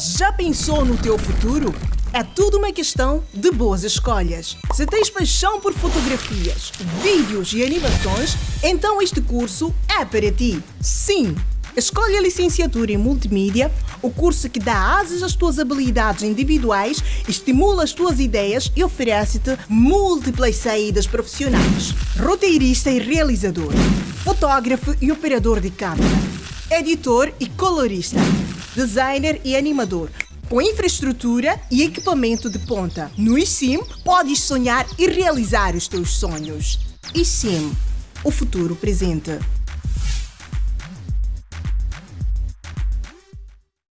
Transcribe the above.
Já pensou no teu futuro? É tudo uma questão de boas escolhas. Se tens paixão por fotografias, vídeos e animações, então este curso é para ti. Sim! Escolhe a licenciatura em Multimídia, o curso que dá asas às tuas habilidades individuais, estimula as tuas ideias e oferece-te múltiplas saídas profissionais. Roteirista e realizador, fotógrafo e operador de câmera, editor e colorista designer e animador, com infraestrutura e equipamento de ponta. No eSIM, podes sonhar e realizar os teus sonhos. eSIM, o futuro presente.